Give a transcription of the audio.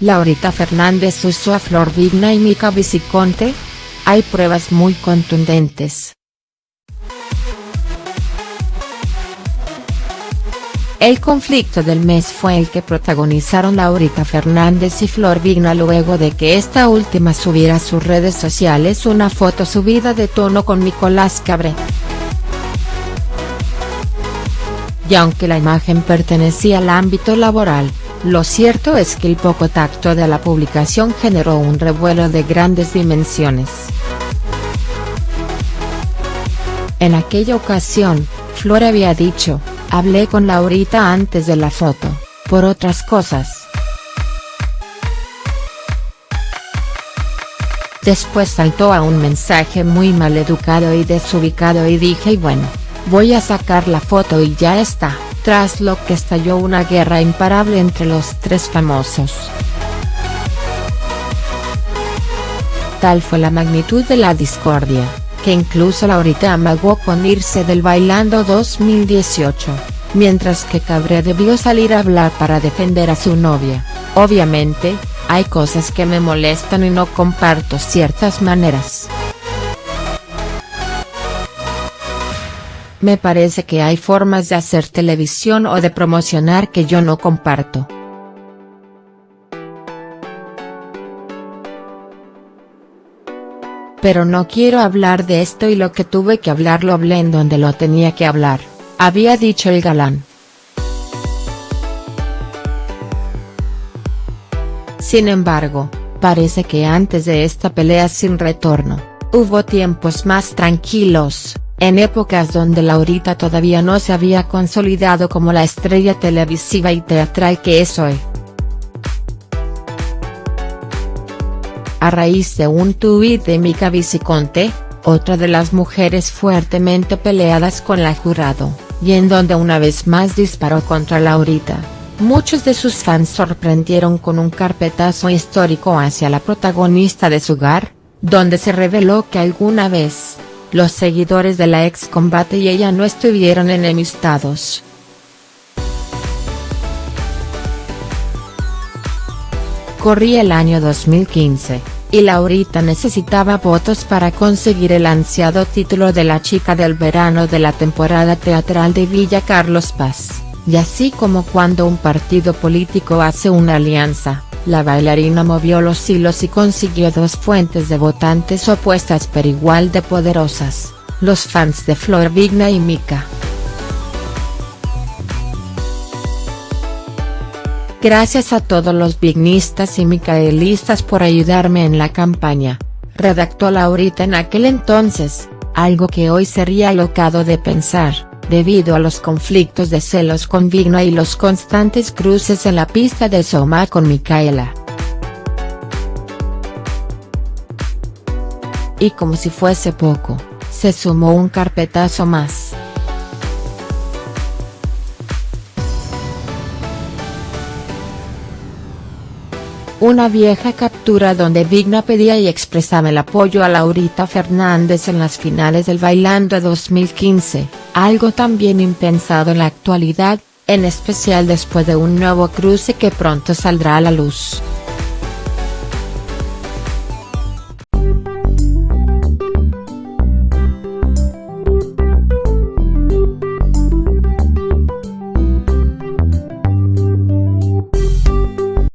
Laurita Fernández usó a Flor Vigna y Mica Viciconte? Hay pruebas muy contundentes. El conflicto del mes fue el que protagonizaron Laurita Fernández y Flor Vigna luego de que esta última subiera a sus redes sociales una foto subida de tono con Nicolás Cabré. Y aunque la imagen pertenecía al ámbito laboral, lo cierto es que el poco tacto de la publicación generó un revuelo de grandes dimensiones. En aquella ocasión, Flor había dicho, Hablé con Laurita antes de la foto, por otras cosas. Después saltó a un mensaje muy mal educado y desubicado y dije y bueno, voy a sacar la foto y ya está, tras lo que estalló una guerra imparable entre los tres famosos. Tal fue la magnitud de la discordia que incluso Laurita amagó con irse del Bailando 2018, mientras que Cabré debió salir a hablar para defender a su novia, obviamente, hay cosas que me molestan y no comparto ciertas maneras. Me parece que hay formas de hacer televisión o de promocionar que yo no comparto. Pero no quiero hablar de esto y lo que tuve que hablar lo hablé en donde lo tenía que hablar, había dicho el galán. Sin embargo, parece que antes de esta pelea sin retorno, hubo tiempos más tranquilos, en épocas donde Laurita todavía no se había consolidado como la estrella televisiva y teatral que es hoy. a raíz de un tuit de Mica Viciconte, otra de las mujeres fuertemente peleadas con la jurado, y en donde una vez más disparó contra Laurita. Muchos de sus fans sorprendieron con un carpetazo histórico hacia la protagonista de su hogar, donde se reveló que alguna vez, los seguidores de la ex combate y ella no estuvieron enemistados. Corría el año 2015, y Laurita necesitaba votos para conseguir el ansiado título de la chica del verano de la temporada teatral de Villa Carlos Paz, y así como cuando un partido político hace una alianza, la bailarina movió los hilos y consiguió dos fuentes de votantes opuestas pero igual de poderosas, los fans de Flor Vigna y Mika. Gracias a todos los vignistas y micaelistas por ayudarme en la campaña, redactó Laurita en aquel entonces, algo que hoy sería alocado de pensar, debido a los conflictos de celos con Vigna y los constantes cruces en la pista de Soma con Micaela. Y como si fuese poco, se sumó un carpetazo más. Una vieja captura donde Vigna pedía y expresaba el apoyo a Laurita Fernández en las finales del Bailando 2015, algo también impensado en la actualidad, en especial después de un nuevo cruce que pronto saldrá a la luz.